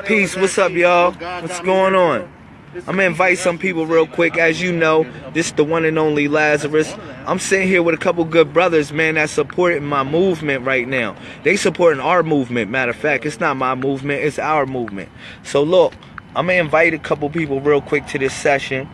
Peace, what's up, y'all? What's going on? I'm gonna invite some people real quick. As you know, this is the one and only Lazarus. I'm sitting here with a couple good brothers, man, that supporting my movement right now. They supporting our movement. Matter of fact, it's not my movement, it's our movement. So look, I'm gonna invite a couple people real quick to this session.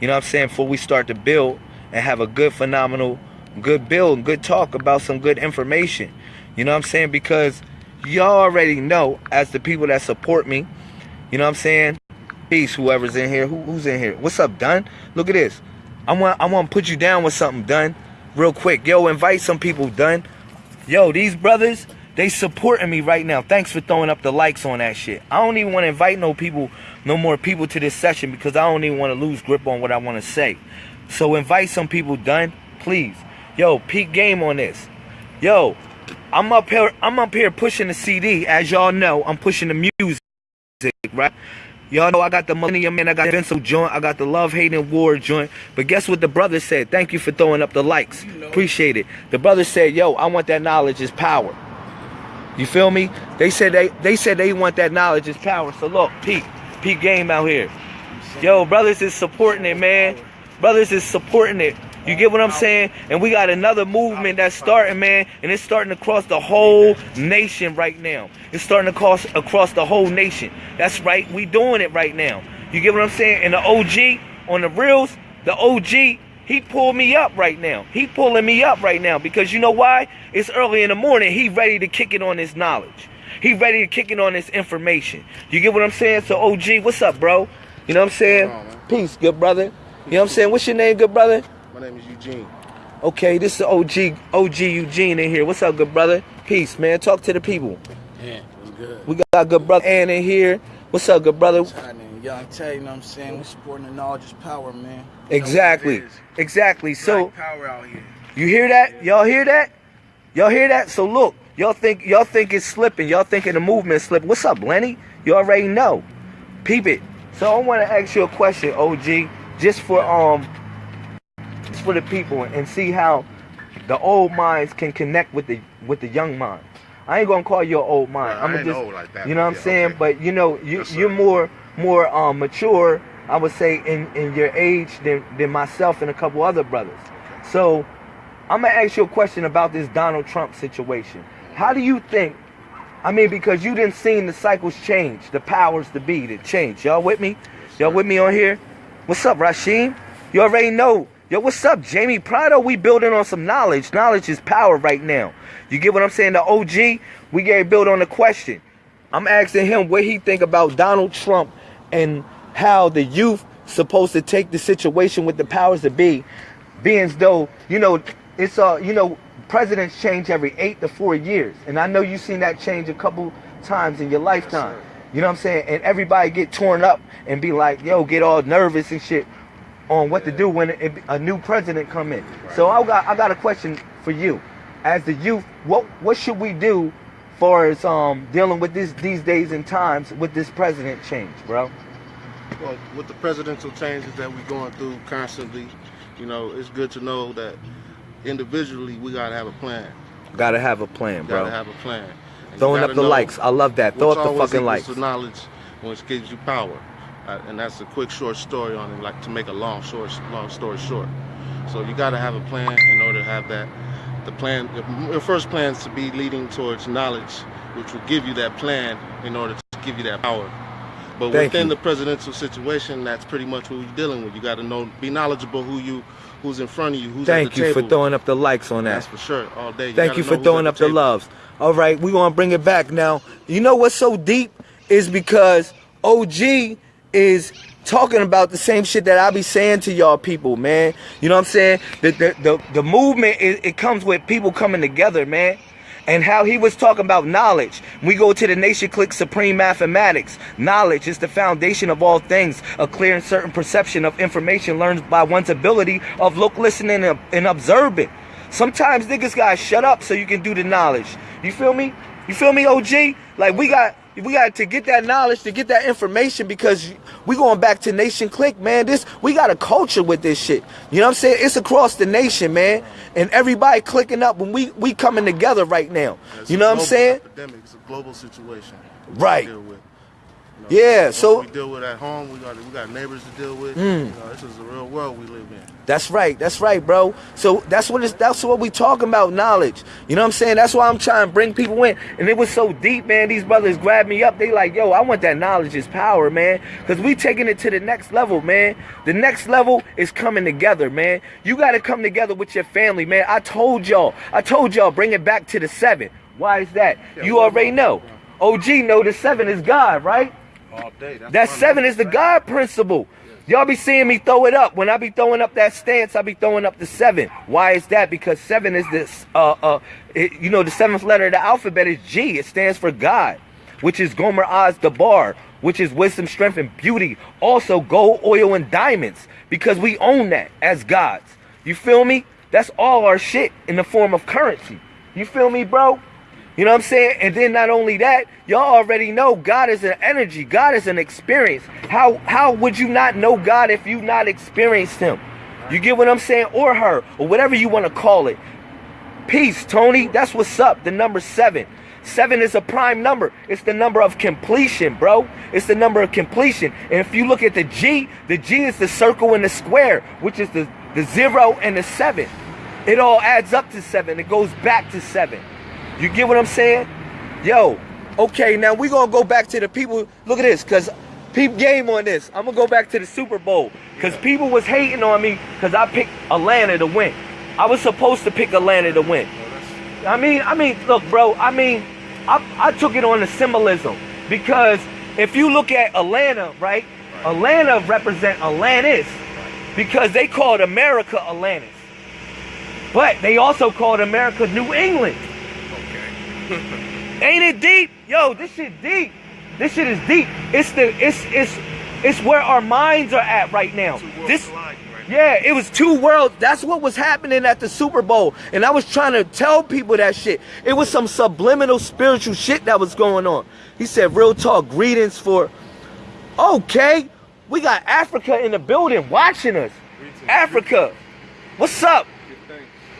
You know what I'm saying? Before we start to build and have a good, phenomenal, good build, good talk about some good information. You know what I'm saying? Because y'all already know as the people that support me, you know what I'm saying? Peace, whoever's in here. Who, who's in here? What's up, Dunn? Look at this. I want I want to put you down with something, Dunn. Real quick. Yo, invite some people, Dunn. Yo, these brothers, they supporting me right now. Thanks for throwing up the likes on that shit. I don't even want to invite no people, no more people to this session because I don't even want to lose grip on what I want to say. So invite some people, Dunn, please. Yo, peak game on this. Yo, I'm up here. I'm up here pushing the CD. As y'all know, I'm pushing the music, right? Y'all know I got the Millennium Man, I got the Vincent joint, I got the Love Hating War joint. But guess what the brother said? Thank you for throwing up the likes. Appreciate it. The brother said, "Yo, I want that knowledge is power." You feel me? They said they they said they want that knowledge is power. So look, peak, peak game out here. Yo, brothers is supporting it, man. Brothers is supporting it. You get what I'm saying? And we got another movement that's starting, man, and it's starting across the whole nation right now. It's starting to cross across the whole nation. That's right. We doing it right now. You get what I'm saying? And the OG on the reels, the OG, he pulled me up right now. He pulling me up right now because you know why? It's early in the morning. He ready to kick it on his knowledge. He ready to kick it on his information. You get what I'm saying? So OG, what's up, bro? You know what I'm saying? Peace, good brother. You know what I'm saying? What's your name, good brother? My name is Eugene. Okay, this is OG OG Eugene in here. What's up, good brother? Peace, man. Talk to the people. Yeah, I'm good. We got good brother Ann in here. What's up, good brother? happening? Young Tay, you know what I'm saying? We're supporting the knowledge is power, man. Exactly. it is. Exactly. So Black power out here. you hear that? Y'all hear that? Y'all hear that? So look, y'all think y'all think it's slipping. Y'all thinking the movement slipping. What's up, Lenny? You already know. Peep it. So I want to ask you a question, OG, just for um just for the people and see how the old minds can connect with the with the young minds. I ain't gonna call you an old mind. I'm just, like that, you know what I'm saying? okay. But you know, you yes, you're more more um mature, I would say, in in your age than than myself and a couple other brothers. So I'm gonna ask you a question about this Donald Trump situation. How do you think? I mean, because you didn't seen the cycles change, the powers to be that change. Y'all with me? Y'all with me on here? What's up, Rasheem? You already know. Yo, what's up, Jamie Prado? We building on some knowledge. Knowledge is power right now. You get what I'm saying? The OG, we get build on the question. I'm asking him what he think about Donald Trump and how the youth supposed to take the situation with the powers that be, being though you know it's uh you know presidents change every eight to four years, and I know you've seen that change a couple times in your lifetime. You know what I'm saying? And everybody get torn up and be like, yo, get all nervous and shit on what to do when it, a new president come in. So I got I got a question for you, as the youth. What what should we do, for as um dealing with this these days and times with this president change, bro? Well, with the presidential changes that we're going through constantly, you know, it's good to know that individually we gotta have a plan. Gotta have a plan, bro. Gotta have a plan. And Throwing up the likes. I love that. Throw up the fucking likes. knowledge, which gives you power. Uh, and that's a quick, short story on it, like to make a long, short, long story short. So you got to have a plan in order to have that. The plan, your first plan is to be leading towards knowledge, which will give you that plan in order to give you that power. But Thank within you. the presidential situation, that's pretty much what you're dealing with. You got to know, be knowledgeable who you, who's in front of you, who's Thank at the table. Thank you for throwing up the likes on that. That's for sure, all day. Thank you for throwing up the table. loves. All right, we gonna bring it back now. You know what's so deep is because OG is talking about the same shit that I be saying to y'all people, man. You know what I'm saying? The the the, the movement it, it comes with people coming together, man. And how he was talking about knowledge. We go to the Nation Click Supreme Mathematics. Knowledge is the foundation of all things. A clear and certain perception of information learned by one's ability of look, listening, and, and observing. Sometimes niggas gotta shut up so you can do the knowledge. You feel me? You feel me, OG? Like we got we got to get that knowledge, to get that information because we going back to Nation Click, man. This we got a culture with this shit. You know what I'm saying? It's across the nation, man. And everybody clicking up when we we coming together right now. It's You know what I'm saying? Epidemic. It's a global situation. Right. Deal with. You know, Yeah, so- we deal with at home. We got we got neighbors to deal with. Mm. You know, this is the real world we live in. That's right. That's right, bro. So that's what it's, that's what we talking about, knowledge. You know what I'm saying? That's why I'm trying to bring people in. And it was so deep, man. These brothers grabbed me up. They like, yo, I want that knowledge is power, man. Cause we taking it to the next level, man. The next level is coming together, man. You gotta come together with your family, man. I told y'all. I told y'all, bring it back to the seven. Why is that? you already know. OG know the seven is God, right? All day. That's That seven is the. God principle. Y'all be seeing me throw it up. When I be throwing up that stance, I be throwing up the seven. Why is that? Because seven is this, uh, uh, it, you know, the seventh letter of the alphabet is G. It stands for God, which is Gomer Oz Dabar, which is wisdom, strength, and beauty. Also, gold, oil, and diamonds, because we own that as gods. You feel me? That's all our shit in the form of currency. You feel me, bro? You know what I'm saying? And then not only that, y'all already know God is an energy. God is an experience. How how would you not know God if you not experienced him? You get what I'm saying? Or her, or whatever you want to call it. Peace, Tony. That's what's up. The number seven. Seven is a prime number. It's the number of completion, bro. It's the number of completion. And if you look at the G, the G is the circle and the square, which is the, the zero and the seven. It all adds up to seven. It goes back to seven. You get what I'm saying? Yo, okay, now we gonna go back to the people. Look at this, cause peep game on this. I'm gonna go back to the Super Bowl. Cause people was hating on me because I picked Atlanta to win. I was supposed to pick Atlanta to win. I mean, I mean, look, bro. I mean, I, I took it on the symbolism because if you look at Atlanta, right? Atlanta represent Atlantis because they called America Atlantis, but they also called America New England. Ain't it deep? Yo, this shit deep. This shit is deep. It's the it's it's it's where our minds are at right now. This yeah, it was two worlds. That's what was happening at the Super Bowl. And I was trying to tell people that shit. It was some subliminal spiritual shit that was going on. He said, real talk, greetings for Okay. We got Africa in the building watching us. Africa. What's up?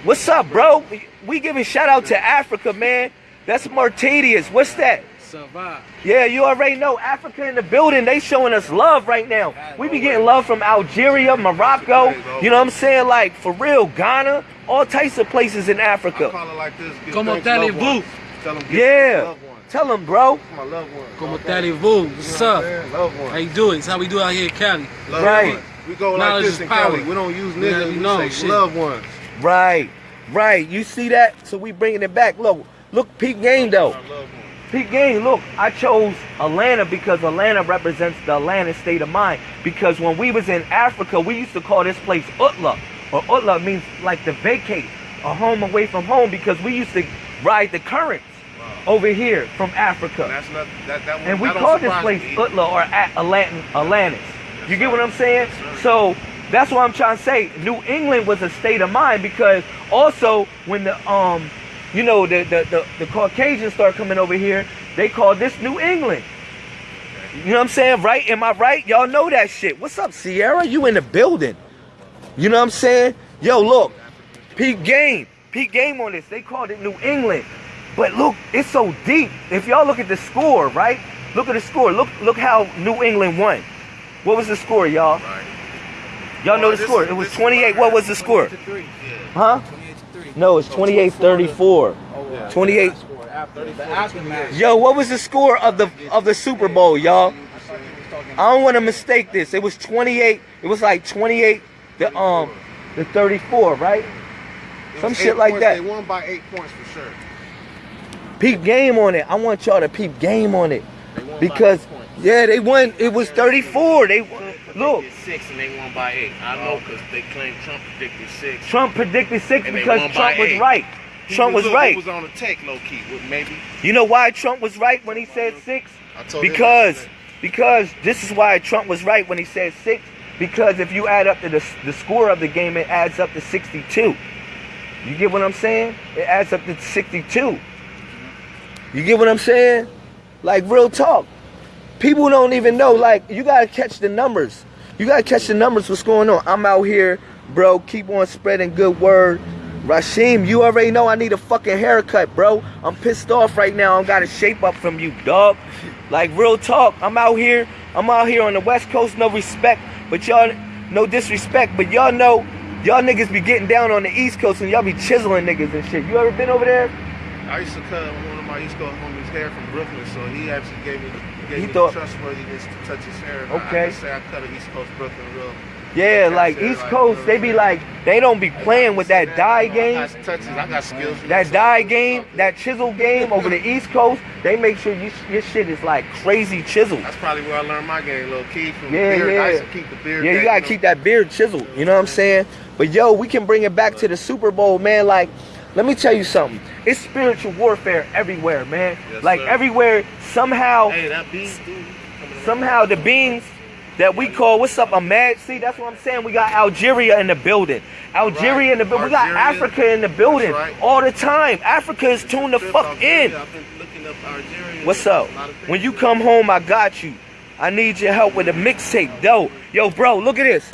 What's up, bro? We, we giving shout out to Africa, man. That's Martadius. What's that? Survive. Yeah, you already know Africa in the building. They showing us love right now. We be getting love from Algeria, Morocco. You know what I'm saying? Like for real, Ghana, all types of places in I Africa. call it like this. give Como thanks to loved allez-vous? ones. Tell them, give Yeah. thanks to loved ones. Tell them, bro. My loved ones. Como okay? allez-vous? What's up? what I'm? Loved ones. How you doing? It's how we do out here in Cali. Loved Right. ones. We go like Knowledge this is in power. Cali. We don't use niggas. you We know, say shit. loved ones. Right, right. You see that? So we bringing it back. Look, look, peak game though. Peak game. Look, I chose Atlanta because Atlanta represents the Atlanta state of mind. Because when we was in Africa, we used to call this place Utla, or Utla means like to vacate, a home away from home. Because we used to ride the currents over here from Africa. That's not that. That one. And we call this place. Utla or At- Atlant- Atlantis. You get what I'm saying? So that's what I'm trying to say. New England was a state of mind because also when the um, you know, the the the, the Caucasians start coming over here, they call this New England. You know what I'm saying? Right? Am I right? Y'all know that shit. What's up, Sierra? You in the building? You know what I'm saying? Yo, look, peak game, peak game on this. They called it New England, but look, it's so deep. If y'all look at the score, right? Look at the score. Look, look how New England won. What was the score, y'all? Y'all know Oh, the score. It was 28. What was the score? Huh? 28 to 3. No, it's 28 34. Oh, Yeah. 28. Score after the aftermath. Yo, what was the score of the of the Super Bowl, y'all? I don't want to mistake this. It was 28. It was like 28 the um the 34, right? Some shit like points. that. They won by eight points for sure. Peep game on it. I want y'all to peep game on it. They won by Because yeah, they won. It was 34. They look. six and they won by eight. I know oh. because they claim Trump predicted six. Trump predicted six because Trump was eight. right. He Trump was look, right. He was on the take, low key, maybe. You know why Trump was right when he said six? I told Because because this is why Trump was right when he said six. Because if you add up to the the score of the game, it adds up to 62. You get what I'm saying? It adds up to 62. You get what I'm saying? Like real talk. People don't even know. Like you gotta catch the numbers. You gotta catch the numbers. What's going on? I'm out here, bro. Keep on spreading good word. Rashim, you already know I need a fucking haircut, bro. I'm pissed off right now. I gotta shape up from you, dog. Like real talk, I'm out here. I'm out here on the West Coast, no respect, but y'all, no disrespect, but y'all know, y'all niggas be getting down on the East Coast and y'all be chiseling niggas and shit. You ever been over there? I used to cut one of my East Coast homies' hair from Brooklyn, so he actually gave me gave He thought- trustworthiness to touch his hair. Okay. I, I say I cut an East Coast Brooklyn real. Yeah, Yeah, like East like, Coast, they be like, they don't be playing with that dye I game. got touches. I got skills. That die game, that chisel game over the East Coast, they make sure you, your shit is like crazy chiseled. That's probably where I learned my game, little key from Yeah, beard. I used yeah. to keep the beard. Yeah, you gotta keep that beard chiseled. You know what I'm saying? But yo, we can bring it back to the Super Bowl, man. Like, let me tell you something. It's spiritual warfare everywhere, man. Yes, like sir. everywhere, somehow, Hey, that beat, dude. somehow the beings that we call what's up, a mad. See, that's what I'm saying. We got Algeria in the building. Algeria in the building. We got Africa in the building right. all the time. Africa is tuned the fuck Algeria, in. I've been looking up Algeria. What's up? A lot of things When you come home, I got you. I need your help with a mixtape, though. Yo, bro, look at this.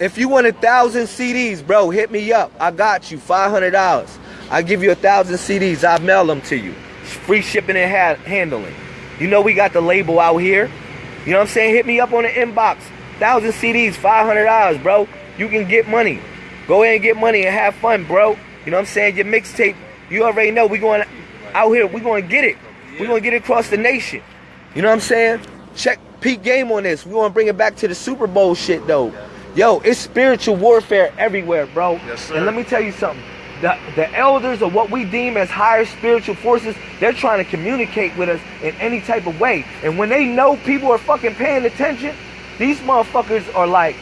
If you want a thousand CDs, bro, hit me up. I got you. Five hundred dollars. I give you a thousand CDs. I mail them to you. Free shipping and ha- handling. You know we got the label out here. You know what I'm saying? Hit me up on the inbox. Thousand CDs, five hundred dollars, bro. You can get money. Go ahead and get money and have fun, bro. You know what I'm saying? Your mixtape. You already know we going out here. We going to get it. We going to get it across the nation. You know what I'm saying? Check peak game on this. We want to bring it back to the Super Bowl shit though. Yo, it's spiritual warfare everywhere, bro. Yes, sir. And let me tell you something. The, the elders or what we deem as higher spiritual forces, they're trying to communicate with us in any type of way. And when they know people are fucking paying attention, these motherfuckers are like,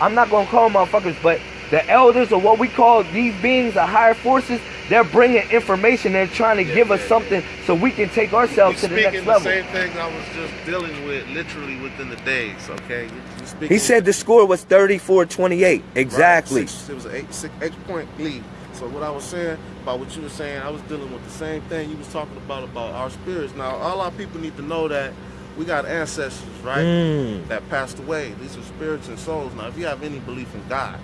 I'm not gonna call them motherfuckers, but the elders or what we call these beings, the higher forces, they're bringing information. They're trying to Yeah, give us yeah, something so we can take ourselves You to the next speaking level. the same things I was just dealing with literally within the days, okay? You- you He said the score was 34-28. Exactly. Right, six- it was an eight, six, eight point lead. So what I was saying about what you were saying, I was dealing with the same thing you was talking about about our spirits. Now, all our people need to know that we got ancestors, right? Mm. That passed away. These are spirits and souls. Now, if you have any belief in God,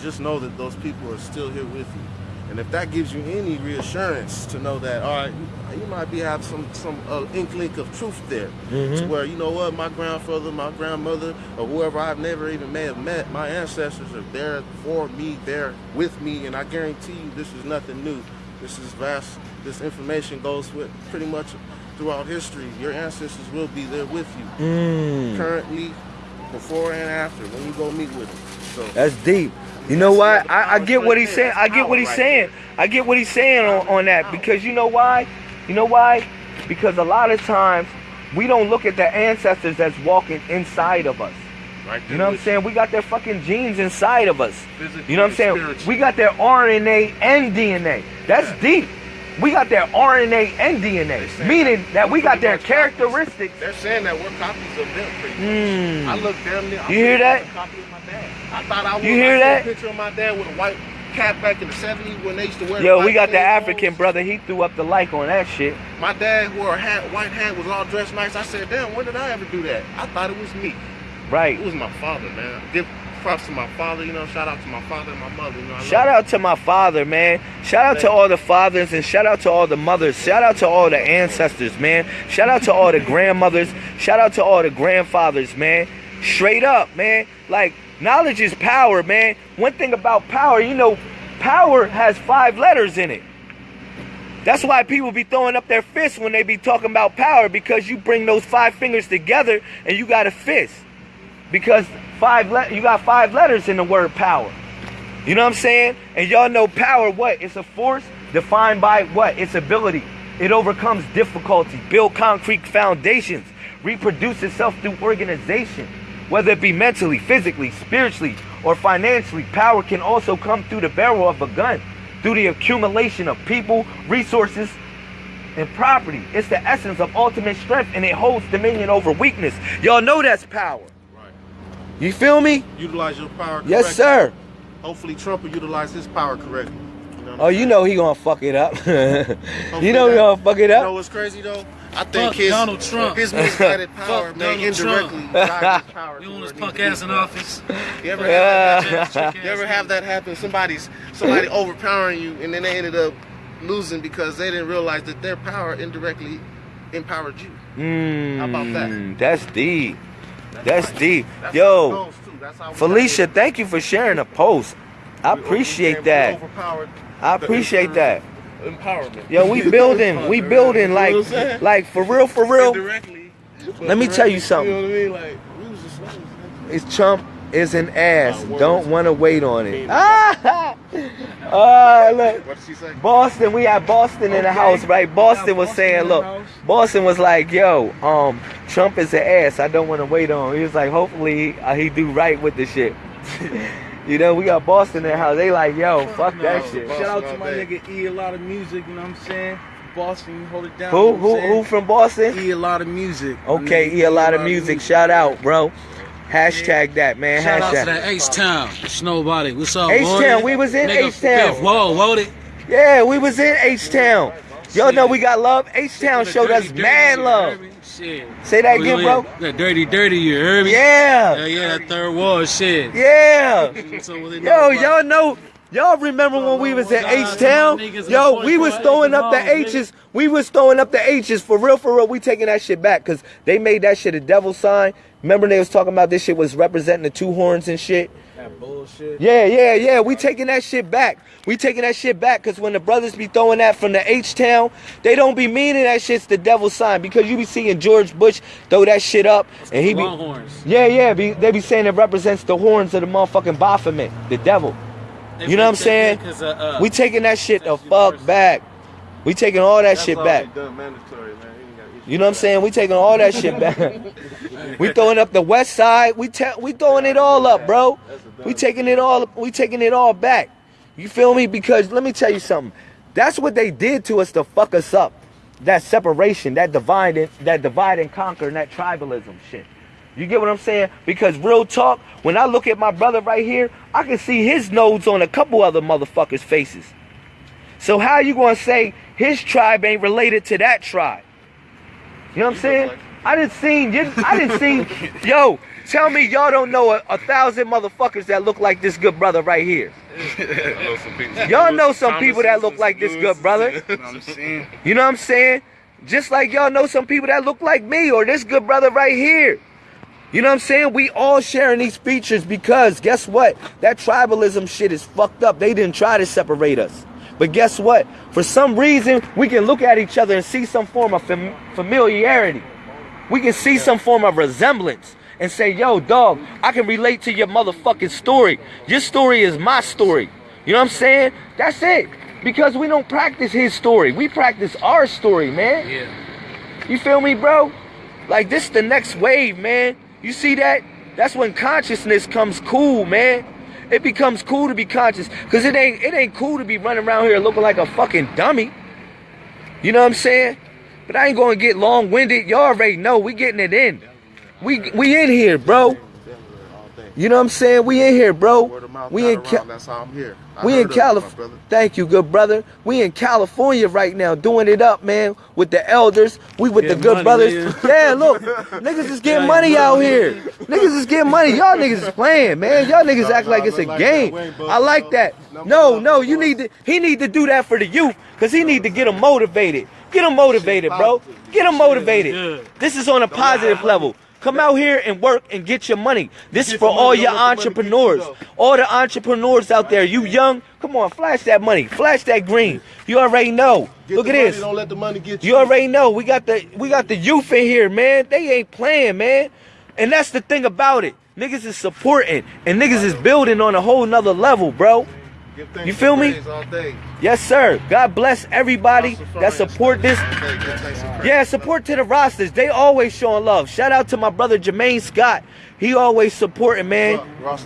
just know that those people are still here with you. And if that gives you any reassurance to know that, all right, you, you might be have some some uh, inkling of truth there, to where you know what, my grandfather, my grandmother, or whoever I've never even may have met, my ancestors are there for me, there with me, and I guarantee you, this is nothing new. This is vast. This information goes with pretty much throughout history. Your ancestors will be there with you, Mm. currently, before and after, when you go meet with them. So That's deep. You know what? I, I get what he's saying. I get what he's saying. I get what he's saying on, on that because you know why? You know why? Because a lot of times we don't look at the ancestors as walking inside of us. right You know what I'm saying? We got their fucking genes inside of us. Physically You know what I'm saying? We got their RNA and DNA. That's Yeah. deep. We got their RNA and DNA, meaning that we got their characteristics. They're saying that we're copies of them. Mm. I look damn near. You hear that? copy of my dad. I thought I was. You hear that? A picture of my dad with a white cap back in the '70s when they used to wear. Yo, we got the African brother. He threw up the like on that shit. My dad wore a hat, white hat, was all dressed nice. I said, damn, when did I ever do that? I thought it was me. Right. It was my father, man. Props to my father. You know, shout out to my father and my mother. You know, Shout out to my father, man. Shout out to all the fathers and shout out to all the mothers. Shout out to all the ancestors, man. Shout out to all the grandmothers. Shout out to all the grandfathers, man. Straight up, man. Like, knowledge is power, man. One thing about power, you know, power has five letters in it. That's why people be throwing up their fists when they be talking about power because you bring those five fingers together and you got a fist. Because five le- you got five letters in the word power. You know what I'm saying? And y'all know power what? It's a force defined by what? Its ability. It overcomes difficulty, build concrete foundations, reproduce itself through organization. Whether it be mentally, physically, spiritually, or financially, power can also come through the barrel of a gun, through the accumulation of people, resources, and property. It's the essence of ultimate strength and it holds dominion over weakness. Y'all know that's power. Right. You feel me? Utilize your power. Yes, sir. Hopefully, Trump will utilize his power correctly. You know Oh, I'm you know he gonna fuck it up. You know he that- gonna fuck it up. You know what's crazy though? I think Fuck his Donald Trump. his misguided power Fuck may Donald Trump. indirectly guide his power. You want where his punk ass in office? You ever, have Yeah. that, you ever have that happen? Somebody's somebody overpowering you, and then they ended up losing because they didn't realize that their power indirectly empowered you. Mm, How about that? That's deep. That's deep. That's Yo, too. That's how Felicia, thank you for sharing the post. I here. We- we appreciate that. I appreciate that. Empowerment. Yo, we building, we building You like, know I'm saying? like for real, for real. Indirectly. Let me tell you something. You know what I mean? Like, we was just slaves. It's Trump is an ass. Uh. Don't want to wait on it. Ah, ah, look. What did she say? Boston, we had Boston in the house, right? Boston was saying, look, Boston was like, yo, um, Trump is an ass. I don't want to wait on. him. He was like, hopefully uh, he do right with the shit. you know, we got Boston in the house. They like, yo, fuck that shit. Shout out to my day. nigga E a lot of music, you know what I'm saying? Boston, you hold it down. Who, you know who, who from Boston? E a lot of music. my Okay, nigga, E a lot of music. Shout out, bro. Hashtag that, man. Shout out to that H Town. Snowbody. What's up, H-Town, we was in Nigga, H-Town. Whoa, whoa, it. Yeah, we was in H Town. Y'all know we got love. H Town showed us Dirty, dirty, mad love. Shit. Say that Oh, again, yeah, bro. That dirty, dirty, you heard me? Yeah, Yeah, yeah, that Third Ward shit. yeah. So Yo, y'all know. Y'all remember when we was out H to Town? my niggas in Yo, we was throwing up the H's. We was throwing up the H's for real, for real. We taking that shit back because they made that shit a devil sign. Remember they was talking about this shit was representing the two horns and shit. That bullshit. Yeah, yeah, yeah. We taking that shit back. We taking that shit back because when the brothers be throwing that from the H Town, they don't be meaning that shit's the devil sign because you be seeing George Bush throw that shit up and he be. Longhorns. Yeah, yeah. Be, they be saying it represents the horns of the motherfucking Baphomet, the devil. They You know what I'm saying? that 'cause, uh, uh, We taking that shit the fuck universal. back. We taking all that That's shit already back. Man. You ain't got issues You know what I'm saying? We taking all that shit back. we throwing up the west side. We ta- we throwing it all up, bro. We taking it all. We taking it all back. You feel me? Because let me tell you something. That's what they did to us to fuck us up. That separation, that divide, and, that divide and conquer, and that tribalism shit. You get what I'm saying? Because real talk, when I look at my brother right here, I can see his nose on a couple other motherfuckers' faces. So how you gonna say his tribe ain't related to that tribe? You know what I'm saying? I didn't seen you. I didn't seen. Yo, tell me y'all don't know a, a thousand motherfuckers that look like this good brother right here. Know. Y'all know some people that look like this good brother. You know what I'm saying? You know what I'm saying? Just like y'all know some people that look like me or this good brother right here. You know what I'm saying? We all sharing these features because guess what? That tribalism shit is fucked up. They didn't try to separate us. But guess what? For some reason, we can look at each other and see some form of fam- familiarity. We can see some form of resemblance and say, yo, dog, I can relate to your motherfucking story. Your story is my story. You know what I'm saying? That's it. Because we don't practice his story. We practice our story, man. Yeah. You feel me, bro? Like this is the next wave, man. You see that? That's when consciousness comes cool, man. It becomes cool to be conscious. Cause it ain't it ain't cool to be running around here looking like a fucking dummy. You know what I'm saying? But I ain't gonna get long winded. Y'all already know we getting it in. We we in here, bro. Denver all day. You know what I'm saying? We in here, bro. Word of mouth We in around, That's how I'm here. I we in of California. Thank you, good brother. We in California right now, doing it up, man. With the elders, we with the good money, brothers. man. Yeah, look, niggas is getting money out here. Niggas is getting money. Y'all niggas is playing, man. Y'all niggas No, act no, like it's a like game. that. We ain't I like that. Number No, one, no, number you need to. He need to do that for the youth, cause he need to get them motivated. Get them motivated, bro. Get them motivated. This is on a positive level. Come out here and work and get your money. This is for all your let the money get you, entrepreneurs. All the entrepreneurs out there, you young, come on, flash that money, flash that green. You already know. Get Look at money, this. Don't let the money get you. You already know. We got the we got the youth in here, man. They ain't playing, man. And that's the thing about it. Niggas is supporting and niggas is building on a whole nother level, bro. You feel me? praise All day. Yes, sir. God bless everybody that support this. All day. Give thanks and praise. Yeah, support to the rosters. They always showing love. Shout out to my brother Jermaine Scott. He always supporting, man.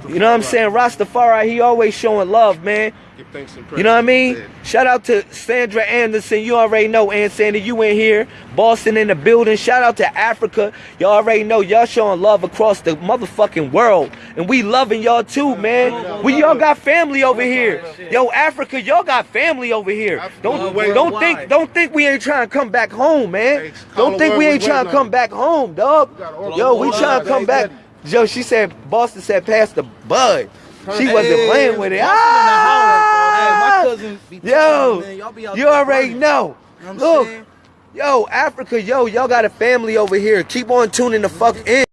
You know what I'm saying? Rastafari, he always showing love, man. Give thanks and praise. You know what I mean? Yeah. Shout out to Sandra Anderson. You already know, Ann Sandy, you in here. Boston in the building. Shout out to Africa. Y'all already know y'all showing love across the motherfucking world. And we loving y'all too, man. We y'all got family over here. Yo, Africa, y'all got family over here. Don't don't think don't think we ain't trying to come back home, man. Don't think we ain't trying to come back home, dog. Yo, we trying to come back. Yo, she said Boston said pass the bud. She wasn't Hey, playing with it. House. Ah! Hey, my cousin be Yo, man, y'all be out you already know. You know I'm Look, saying? Yo, Africa, yo, y'all got a family over here. Keep on tuning the fuck in.